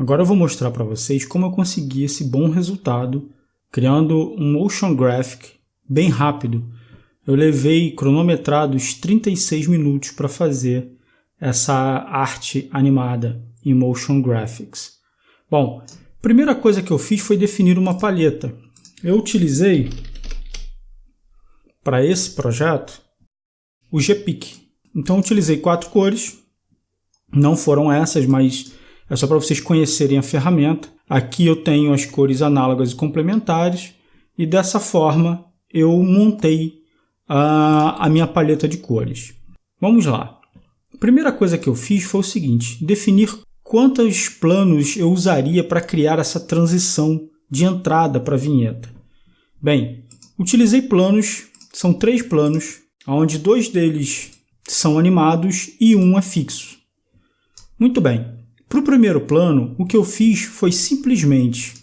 Agora eu vou mostrar para vocês como eu consegui esse bom resultado criando um motion graphic bem rápido. Eu levei cronometrados 36 minutos para fazer essa arte animada em motion graphics. Bom, primeira coisa que eu fiz foi definir uma palheta. Eu utilizei para esse projeto o GPIC. Então utilizei quatro cores, não foram essas, mas é só para vocês conhecerem a ferramenta. Aqui eu tenho as cores análogas e complementares e dessa forma eu montei a, a minha paleta de cores. Vamos lá. A primeira coisa que eu fiz foi o seguinte, definir quantos planos eu usaria para criar essa transição de entrada para a vinheta. Bem, utilizei planos, são três planos, onde dois deles são animados e um é fixo. Muito bem, para o primeiro plano, o que eu fiz foi simplesmente,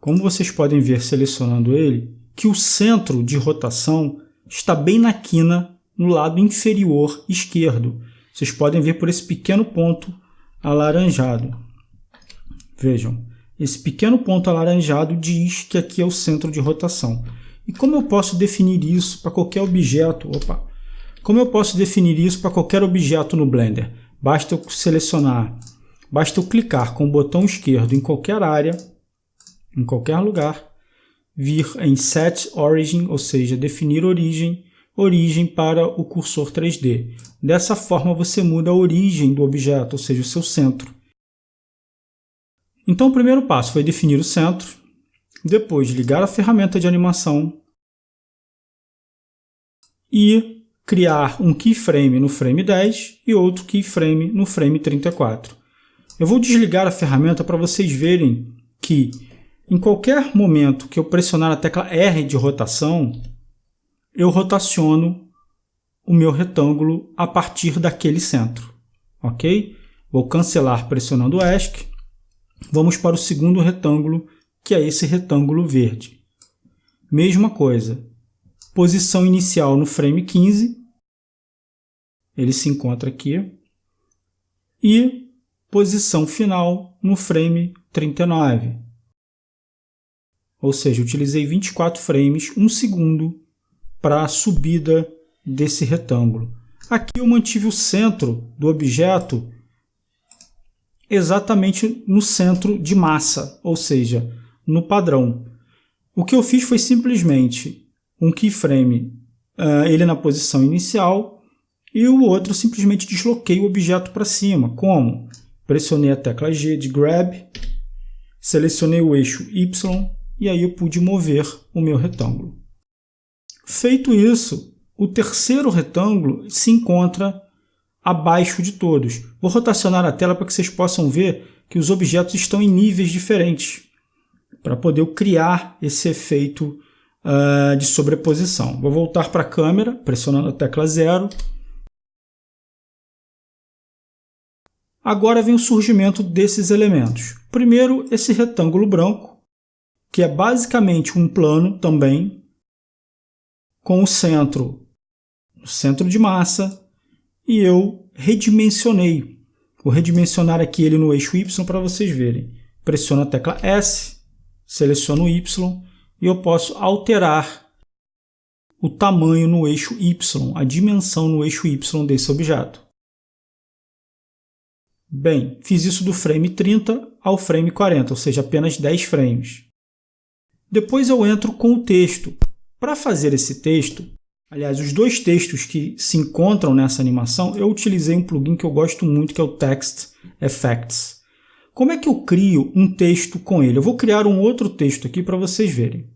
como vocês podem ver selecionando ele, que o centro de rotação está bem na quina no lado inferior esquerdo. Vocês podem ver por esse pequeno ponto alaranjado. Vejam, esse pequeno ponto alaranjado diz que aqui é o centro de rotação. E como eu posso definir isso para qualquer objeto? Opa! Como eu posso definir isso para qualquer objeto no Blender? Basta eu selecionar Basta eu clicar com o botão esquerdo em qualquer área, em qualquer lugar, vir em Set Origin, ou seja, definir origem, origem para o cursor 3D. Dessa forma você muda a origem do objeto, ou seja, o seu centro. Então o primeiro passo foi definir o centro, depois ligar a ferramenta de animação e criar um keyframe no frame 10 e outro keyframe no frame 34. Eu vou desligar a ferramenta para vocês verem que em qualquer momento que eu pressionar a tecla R de rotação, eu rotaciono o meu retângulo a partir daquele centro, ok? Vou cancelar pressionando o ESC. Vamos para o segundo retângulo, que é esse retângulo verde. Mesma coisa, posição inicial no frame 15, ele se encontra aqui, e posição final no frame 39. Ou seja, utilizei 24 frames, 1 segundo, para a subida desse retângulo. Aqui eu mantive o centro do objeto exatamente no centro de massa, ou seja, no padrão. O que eu fiz foi simplesmente um keyframe, uh, ele na posição inicial, e o outro simplesmente desloquei o objeto para cima. Como? Pressionei a tecla G de Grab, selecionei o eixo Y e aí eu pude mover o meu retângulo. Feito isso, o terceiro retângulo se encontra abaixo de todos. Vou rotacionar a tela para que vocês possam ver que os objetos estão em níveis diferentes, para poder criar esse efeito uh, de sobreposição. Vou voltar para a câmera, pressionando a tecla 0, Agora vem o surgimento desses elementos. Primeiro, esse retângulo branco, que é basicamente um plano também, com o centro, o centro de massa, e eu redimensionei. Vou redimensionar aqui ele no eixo Y para vocês verem. Pressiono a tecla S, seleciono o Y e eu posso alterar o tamanho no eixo Y, a dimensão no eixo Y desse objeto. Bem, fiz isso do frame 30 ao frame 40, ou seja, apenas 10 frames. Depois eu entro com o texto. Para fazer esse texto, aliás, os dois textos que se encontram nessa animação, eu utilizei um plugin que eu gosto muito, que é o Text Effects. Como é que eu crio um texto com ele? Eu vou criar um outro texto aqui para vocês verem.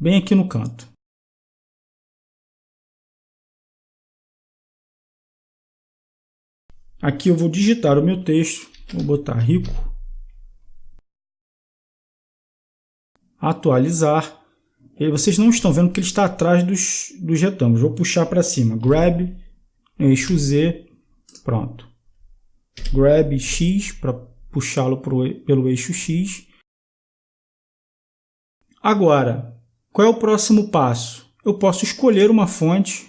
Bem aqui no canto. Aqui eu vou digitar o meu texto, vou botar rico, atualizar. E vocês não estão vendo que ele está atrás dos, dos retângulos. Vou puxar para cima, grab, eixo Z, pronto. Grab X para puxá-lo pelo eixo X. Agora, qual é o próximo passo? Eu posso escolher uma fonte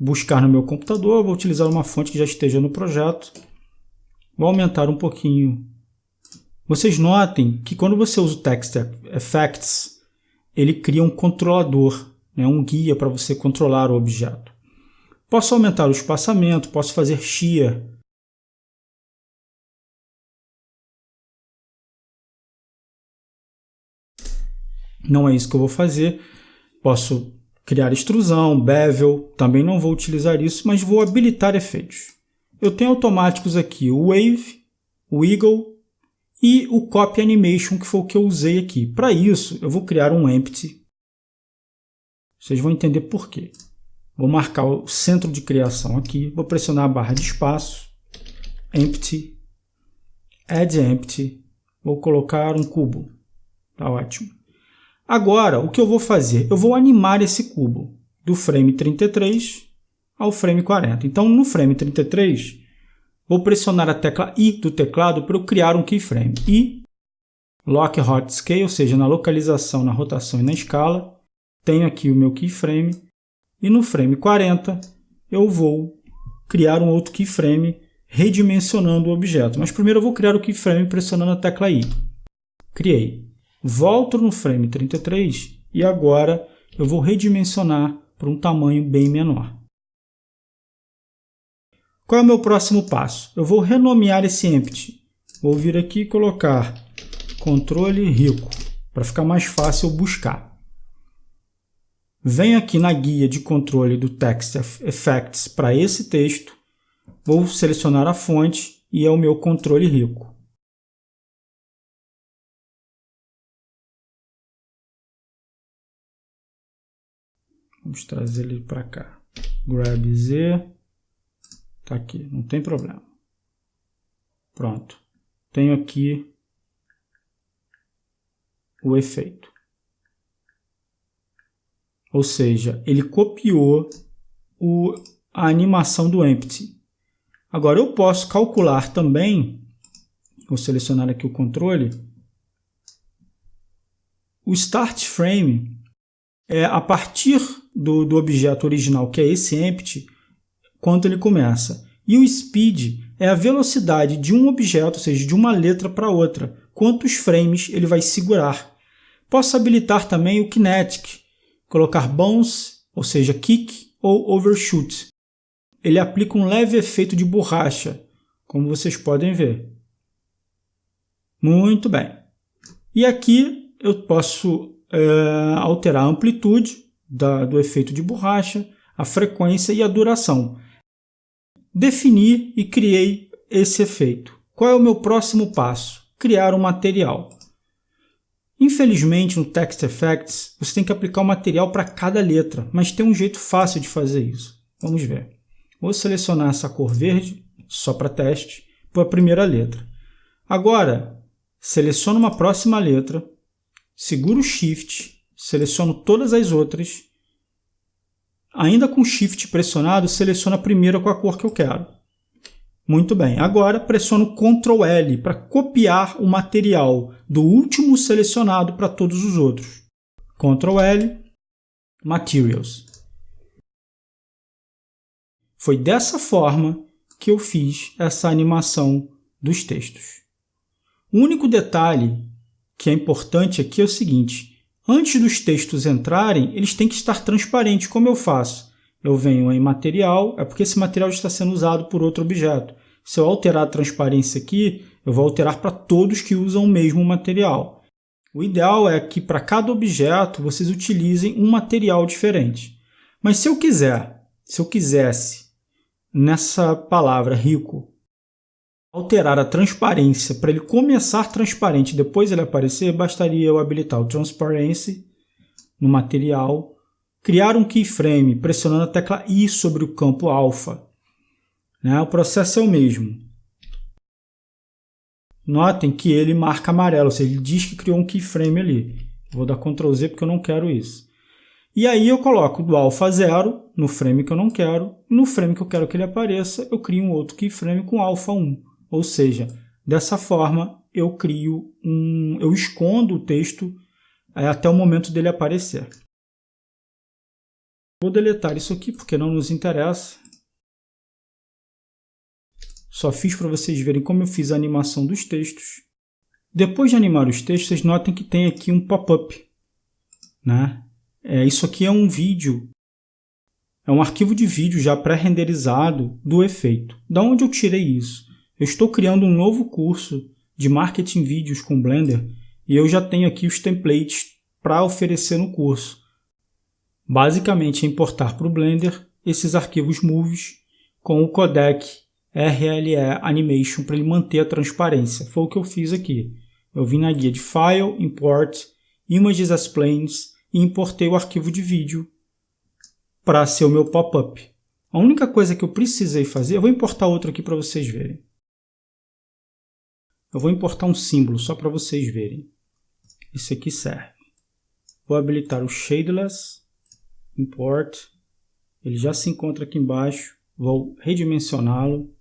buscar no meu computador, vou utilizar uma fonte que já esteja no projeto. Vou aumentar um pouquinho. Vocês notem que quando você usa o Text Effects, ele cria um controlador, né, um guia para você controlar o objeto. Posso aumentar o espaçamento, posso fazer shear. Não é isso que eu vou fazer. Posso criar extrusão, bevel, também não vou utilizar isso, mas vou habilitar efeitos. Eu tenho automáticos aqui o Wave, o Eagle e o Copy Animation, que foi o que eu usei aqui. Para isso, eu vou criar um Empty. Vocês vão entender por quê. Vou marcar o centro de criação aqui, vou pressionar a barra de espaço, Empty, Add Empty, vou colocar um cubo. Tá ótimo. Agora, o que eu vou fazer? Eu vou animar esse cubo do frame 33 ao frame 40. Então, no frame 33, vou pressionar a tecla I do teclado para eu criar um keyframe. I, Lock Hot Scale, ou seja, na localização, na rotação e na escala. Tenho aqui o meu keyframe. E no frame 40, eu vou criar um outro keyframe redimensionando o objeto. Mas primeiro eu vou criar o keyframe pressionando a tecla I. Criei. Volto no frame 33 e agora eu vou redimensionar para um tamanho bem menor. Qual é o meu próximo passo? Eu vou renomear esse empty. Vou vir aqui e colocar controle rico, para ficar mais fácil buscar. Venho aqui na guia de controle do Text Effects para esse texto, vou selecionar a fonte e é o meu controle rico. Vamos trazer ele para cá. Grab Z. Tá aqui, não tem problema. Pronto. Tenho aqui o efeito. Ou seja, ele copiou o, a animação do empty. Agora eu posso calcular também, vou selecionar aqui o controle, o start frame é a partir do, do objeto original, que é esse empty, quando ele começa. E o speed é a velocidade de um objeto, ou seja, de uma letra para outra, quantos frames ele vai segurar. Posso habilitar também o kinetic, colocar bounce, ou seja, kick ou overshoot. Ele aplica um leve efeito de borracha, como vocês podem ver. Muito bem. E aqui eu posso é, alterar a amplitude da, do efeito de borracha, a frequência e a duração. Defini e criei esse efeito. Qual é o meu próximo passo? Criar um material. Infelizmente, no Text Effects, você tem que aplicar o um material para cada letra, mas tem um jeito fácil de fazer isso. Vamos ver. Vou selecionar essa cor verde, só para teste, para a primeira letra. Agora, seleciono uma próxima letra, seguro Shift, seleciono todas as outras, ainda com Shift pressionado, seleciono a primeira com a cor que eu quero. Muito bem, agora pressiono Ctrl L para copiar o material do último selecionado para todos os outros. Ctrl L, Materials. Foi dessa forma que eu fiz essa animação dos textos. O único detalhe que é importante aqui é o seguinte, antes dos textos entrarem, eles têm que estar transparentes, como eu faço? Eu venho em material, é porque esse material está sendo usado por outro objeto. Se eu alterar a transparência aqui, eu vou alterar para todos que usam o mesmo material. O ideal é que para cada objeto vocês utilizem um material diferente. Mas se eu quiser, se eu quisesse, nessa palavra rico, alterar a transparência para ele começar transparente depois ele aparecer, bastaria eu habilitar o Transparency no material, criar um keyframe pressionando a tecla I sobre o campo alfa. Né? O processo é o mesmo. Notem que ele marca amarelo, ou seja, ele diz que criou um keyframe ali. Vou dar Ctrl Z porque eu não quero isso. E aí eu coloco do alfa 0 no frame que eu não quero, e no frame que eu quero que ele apareça, eu crio um outro keyframe com alfa 1. Ou seja, dessa forma eu crio um, eu escondo o texto é, até o momento dele aparecer. Vou deletar isso aqui porque não nos interessa. Só fiz para vocês verem como eu fiz a animação dos textos. Depois de animar os textos, vocês notem que tem aqui um pop-up. Né? É, isso aqui é um vídeo, é um arquivo de vídeo já pré-renderizado do efeito. Da onde eu tirei isso? Eu estou criando um novo curso de marketing vídeos com Blender e eu já tenho aqui os templates para oferecer no curso. Basicamente é importar para o Blender esses arquivos movies com o codec RLE Animation para ele manter a transparência. Foi o que eu fiz aqui. Eu vim na guia de File, Import, Images as Planes e importei o arquivo de vídeo para ser o meu pop-up. A única coisa que eu precisei fazer, eu vou importar outro aqui para vocês verem. Eu vou importar um símbolo só para vocês verem. Esse aqui serve. Vou habilitar o Shadeless, Import. Ele já se encontra aqui embaixo. Vou redimensioná-lo.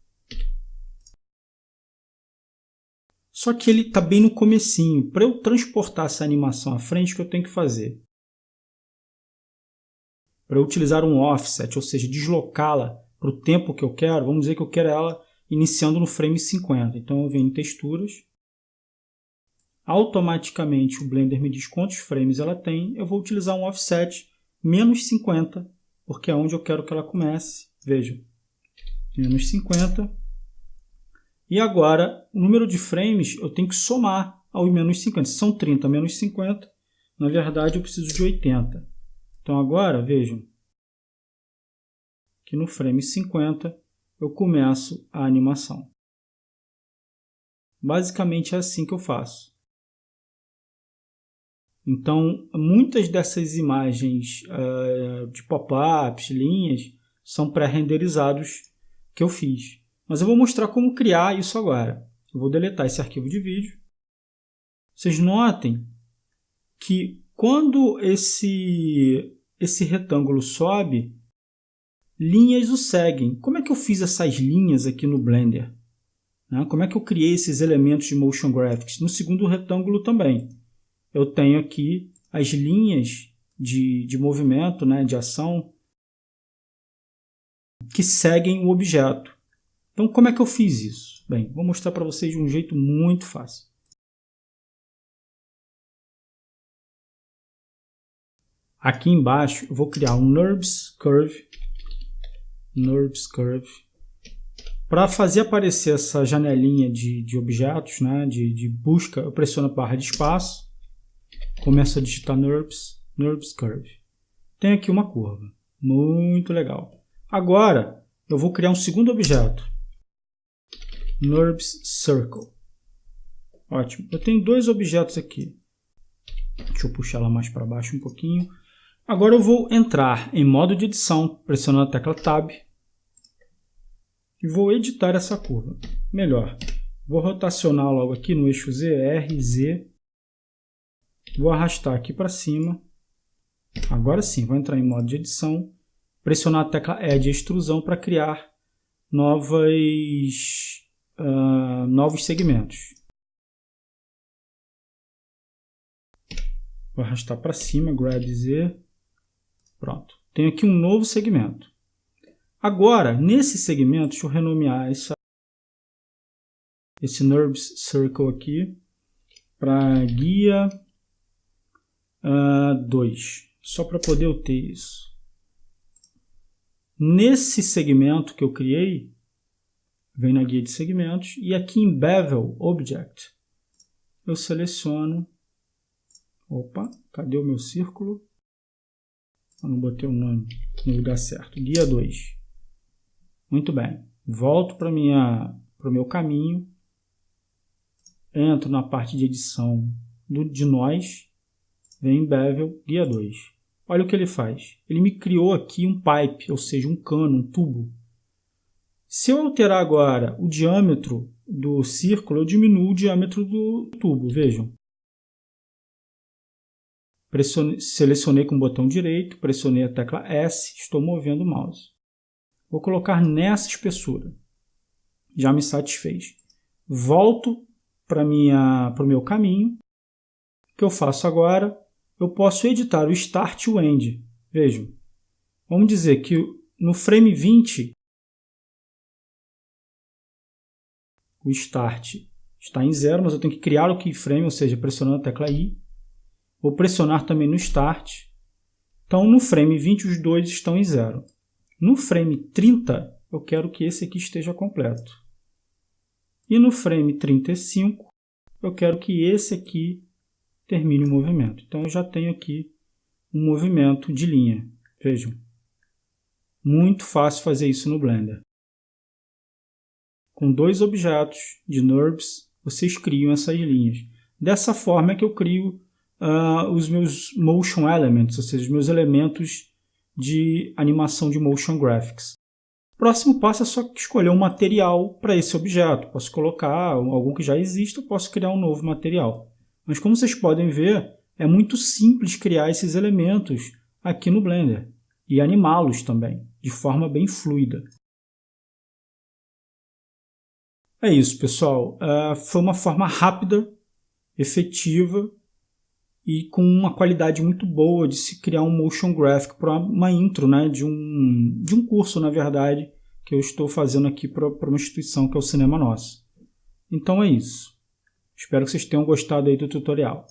Só que ele está bem no comecinho. Para eu transportar essa animação à frente, o que eu tenho que fazer? Para eu utilizar um offset, ou seja, deslocá-la para o tempo que eu quero, vamos dizer que eu quero ela iniciando no frame 50. Então eu venho em texturas, automaticamente o Blender me diz quantos frames ela tem, eu vou utilizar um offset menos 50, porque é onde eu quero que ela comece. Vejam, menos 50, e agora, o número de frames eu tenho que somar ao menos 50. Se são 30 menos 50, na verdade eu preciso de 80. Então agora, vejam, que no frame 50 eu começo a animação. Basicamente é assim que eu faço. Então, muitas dessas imagens uh, de pop-ups, linhas, são pré-renderizados que eu fiz. Mas eu vou mostrar como criar isso agora. Eu vou deletar esse arquivo de vídeo. Vocês notem que quando esse, esse retângulo sobe, linhas o seguem. Como é que eu fiz essas linhas aqui no Blender? Né? Como é que eu criei esses elementos de Motion Graphics? No segundo retângulo também. Eu tenho aqui as linhas de, de movimento, né, de ação, que seguem o objeto. Então, como é que eu fiz isso? Bem, vou mostrar para vocês de um jeito muito fácil. Aqui embaixo eu vou criar um NURBS Curve, NURBS Curve, para fazer aparecer essa janelinha de, de objetos, né, de, de busca, eu pressiono a barra de espaço, começo a digitar NURBS, NURBS Curve. Tem aqui uma curva, muito legal. Agora eu vou criar um segundo objeto, NURBS Circle. Ótimo. Eu tenho dois objetos aqui. Deixa eu puxar ela mais para baixo um pouquinho. Agora eu vou entrar em modo de edição, pressionando a tecla Tab. E vou editar essa curva. Melhor, vou rotacionar logo aqui no eixo Z, R, Z. Vou arrastar aqui para cima. Agora sim, vou entrar em modo de edição. Pressionar a tecla E de extrusão para criar novas uh, novos segmentos. Vou arrastar para cima, grab Z. Pronto. Tenho aqui um novo segmento. Agora, nesse segmento, deixa eu renomear essa, esse NURBS Circle aqui para guia 2, uh, só para poder eu ter isso. Nesse segmento que eu criei, vem na guia de segmentos e aqui em Bevel Object eu seleciono opa, cadê o meu círculo? Eu não botei o nome no lugar certo, guia 2 muito bem, volto para o meu caminho. Entro na parte de edição do, de nós. Vem em Bevel, guia 2 olha o que ele faz, ele me criou aqui um pipe, ou seja, um cano, um tubo. Se eu alterar agora o diâmetro do círculo, eu diminuo o diâmetro do tubo, vejam. Pressionei, selecionei com o botão direito, pressionei a tecla S, estou movendo o mouse. Vou colocar nessa espessura. Já me satisfez. Volto para o meu caminho. O que eu faço agora? Eu posso editar o Start e o End. Vejam. Vamos dizer que no frame 20 o start está em zero, mas eu tenho que criar o keyframe, ou seja, pressionando a tecla I. Vou pressionar também no start. Então, no frame 20, os dois estão em zero. No frame 30, eu quero que esse aqui esteja completo. E no frame 35, eu quero que esse aqui termine o movimento. Então, eu já tenho aqui um movimento de linha. Vejam. Muito fácil fazer isso no Blender. Com dois objetos de NURBS, vocês criam essas linhas. Dessa forma é que eu crio uh, os meus Motion Elements, ou seja, os meus elementos de animação de Motion Graphics. Próximo passo é só escolher um material para esse objeto. Posso colocar algum que já exista, ou posso criar um novo material. Mas como vocês podem ver, é muito simples criar esses elementos aqui no Blender e animá-los também, de forma bem fluida. É isso, pessoal. Uh, foi uma forma rápida, efetiva e com uma qualidade muito boa de se criar um motion graphic para uma intro né, de, um, de um curso, na verdade, que eu estou fazendo aqui para uma instituição que é o Cinema Nosso. Então é isso. Espero que vocês tenham gostado aí do tutorial.